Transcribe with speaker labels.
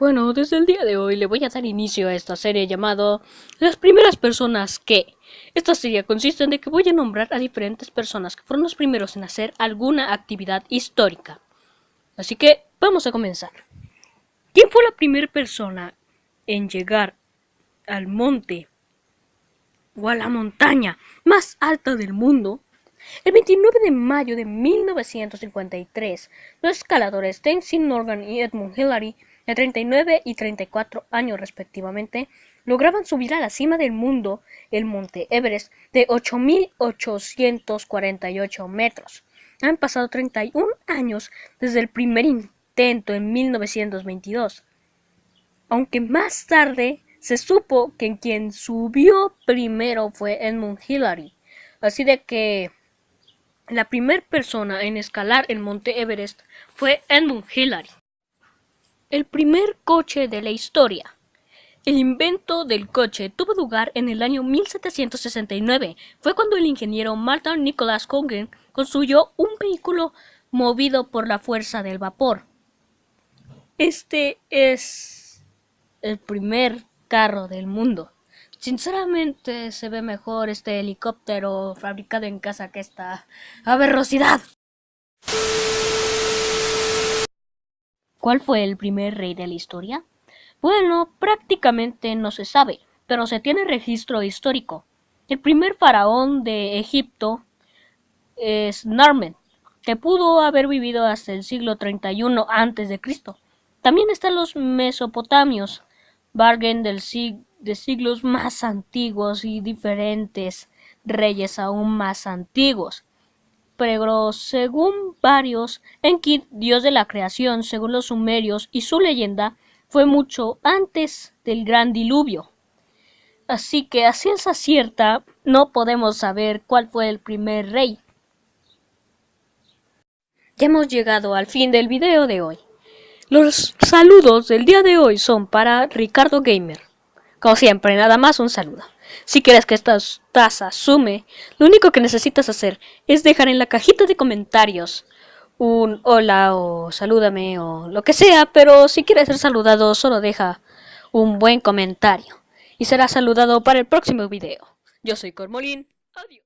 Speaker 1: Bueno, desde el día de hoy le voy a dar inicio a esta serie llamado Las primeras personas que. Esta serie consiste en que voy a nombrar a diferentes personas que fueron los primeros en hacer alguna actividad histórica. Así que vamos a comenzar. ¿Quién fue la primera persona en llegar al monte o a la montaña más alta del mundo? El 29 de mayo de 1953, los escaladores Tenzin Norgan y Edmund Hillary de 39 y 34 años respectivamente, lograban subir a la cima del mundo el monte Everest de 8.848 metros. Han pasado 31 años desde el primer intento en 1922. Aunque más tarde se supo que quien subió primero fue Edmund Hillary. Así de que la primera persona en escalar el monte Everest fue Edmund Hillary. El primer coche de la historia. El invento del coche tuvo lugar en el año 1769. Fue cuando el ingeniero Martin Nicholas Congen construyó un vehículo movido por la fuerza del vapor. Este es el primer carro del mundo. Sinceramente se ve mejor este helicóptero fabricado en casa que esta aberrosidad. ¿Cuál fue el primer rey de la historia? Bueno, prácticamente no se sabe, pero se tiene registro histórico. El primer faraón de Egipto es Narmen, que pudo haber vivido hasta el siglo 31 a.C. También están los mesopotamios, Bargen del de siglos más antiguos y diferentes reyes aún más antiguos pero según varios, Enki, dios de la creación, según los sumerios y su leyenda, fue mucho antes del gran diluvio. Así que a ciencia cierta no podemos saber cuál fue el primer rey. Ya hemos llegado al fin del video de hoy. Los saludos del día de hoy son para Ricardo Gamer. Como siempre, nada más un saludo. Si quieres que esta taza sume, lo único que necesitas hacer es dejar en la cajita de comentarios un hola o salúdame o lo que sea, pero si quieres ser saludado solo deja un buen comentario y será saludado para el próximo video. Yo soy Cormolín, adiós.